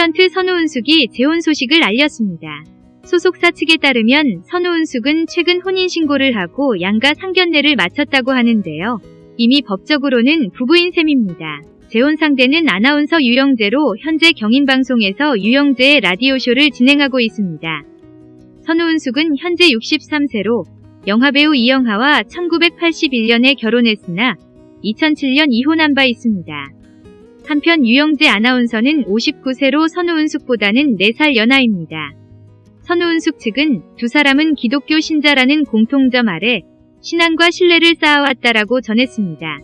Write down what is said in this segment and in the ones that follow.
탤런트 선우은숙이 재혼 소식을 알렸습니다. 소속사 측에 따르면 선우은숙은 최근 혼인신고를 하고 양가 상견례를 마쳤다고 하는데요. 이미 법적으로는 부부인 셈입니다. 재혼 상대는 아나운서 유영재로 현재 경인방송에서 유영재의 라디오쇼를 진행하고 있습니다. 선우은숙은 현재 63세로 영화배우 이영하와 1981년에 결혼했으나 2007년 이혼한 바 있습니다. 한편 유영재 아나운서는 59세로 선우은숙보다는 4살 연하입니다. 선우은숙 측은 두 사람은 기독교 신자라는 공통점 아래 신앙과 신뢰를 쌓아왔다라고 전했습니다.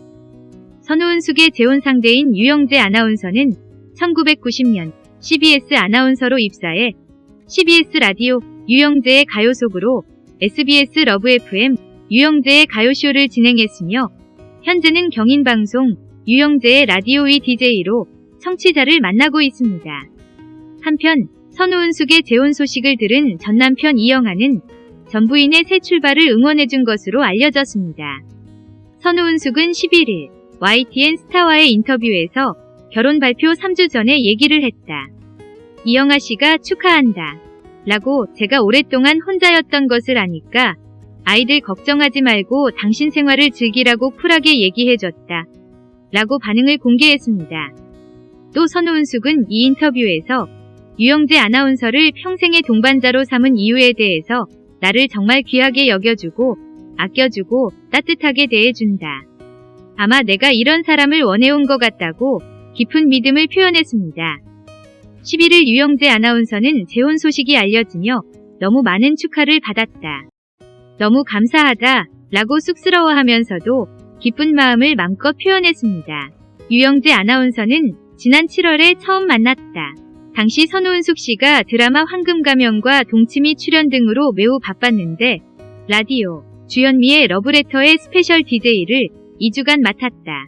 선우은숙의 재혼 상대인 유영재 아나운서는 1990년 CBS 아나운서로 입사해 CBS 라디오 유영재의 가요 속으로 SBS Love FM 유영재의 가요쇼를 진행했으며 현재는 경인방송 유영재의 라디오의 DJ로 청취자를 만나고 있습니다. 한편 선우은숙의 재혼 소식을 들은 전 남편 이영하는 전 부인의 새 출발을 응원해준 것으로 알려졌습니다. 선우은숙은 11일 YTN 스타와의 인터뷰에서 결혼 발표 3주 전에 얘기를 했다. 이영하 씨가 축하한다. 라고 제가 오랫동안 혼자였던 것을 아니까 아이들 걱정하지 말고 당신 생활을 즐기라고 쿨하게 얘기해줬다. 라고 반응을 공개했습니다. 또 선우은숙은 이 인터뷰에서 유영재 아나운서를 평생의 동반자로 삼은 이유에 대해서 나를 정말 귀하게 여겨주고 아껴주고 따뜻하게 대해준다. 아마 내가 이런 사람을 원해온 것 같다고 깊은 믿음을 표현했습니다. 11일 유영재 아나운서는 재혼 소식이 알려지며 너무 많은 축하를 받았다. 너무 감사하다 라고 쑥스러워하면서도 기쁜 마음을 맘껏 표현했습니다. 유영재 아나운서는 지난 7월에 처음 만났다. 당시 선우은숙 씨가 드라마 황금가면과 동치미 출연 등으로 매우 바빴는데 라디오 주현미의 러브레터의 special DJ를 2주간 맡았다.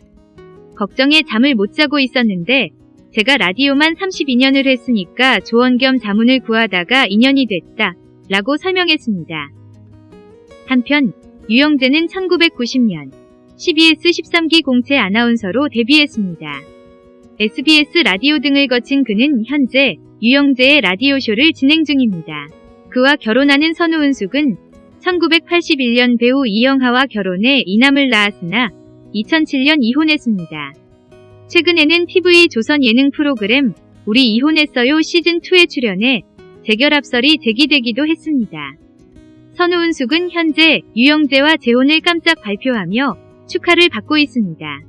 걱정에 잠을 못 자고 있었는데 제가 라디오만 32년을 했으니까 조언 겸 자문을 구하다가 인연이 됐다. 라고 설명했습니다. 한편 유영재는 1990년 CBS 13기 공채 아나운서로 데뷔했습니다. SBS 라디오 등을 거친 그는 현재 유영재의 라디오쇼를 진행 중입니다. 그와 결혼하는 선우은숙은 1981년 배우 이영하와 결혼해 이남을 낳았으나 2007년 이혼했습니다. 최근에는 TV 조선 예능 프로그램 우리 이혼했어요 시즌2에 출연해 재결합설이 제기되기도 했습니다. 선우은숙은 현재 유영재와 재혼을 깜짝 발표하며 축하를 받고 있습니다.